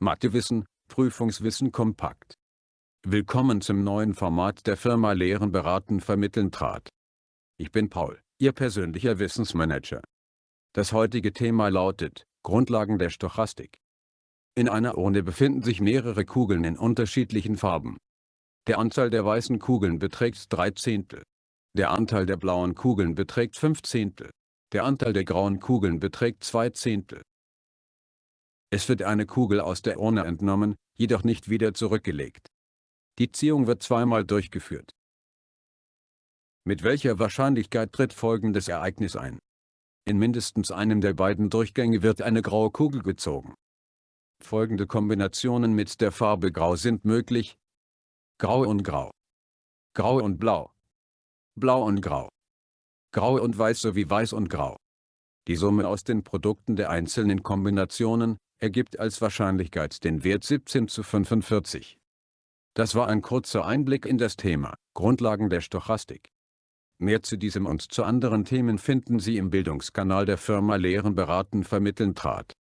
Mathewissen, Prüfungswissen kompakt. Willkommen zum neuen Format der Firma Lehren beraten vermitteln trat. Ich bin Paul, Ihr persönlicher Wissensmanager. Das heutige Thema lautet, Grundlagen der Stochastik. In einer Urne befinden sich mehrere Kugeln in unterschiedlichen Farben. Der Anteil der weißen Kugeln beträgt 3 Zehntel. Der Anteil der blauen Kugeln beträgt 5 Zehntel. Der Anteil der grauen Kugeln beträgt 2 Zehntel. Es wird eine Kugel aus der Urne entnommen, jedoch nicht wieder zurückgelegt. Die Ziehung wird zweimal durchgeführt. Mit welcher Wahrscheinlichkeit tritt folgendes Ereignis ein? In mindestens einem der beiden Durchgänge wird eine graue Kugel gezogen. Folgende Kombinationen mit der Farbe Grau sind möglich. Grau und Grau. Grau und Blau. Blau und Grau. Grau und Weiß sowie Weiß und Grau. Die Summe aus den Produkten der einzelnen Kombinationen, ergibt als Wahrscheinlichkeit den Wert 17 zu 45. Das war ein kurzer Einblick in das Thema, Grundlagen der Stochastik. Mehr zu diesem und zu anderen Themen finden Sie im Bildungskanal der Firma Lehren beraten vermitteln trat.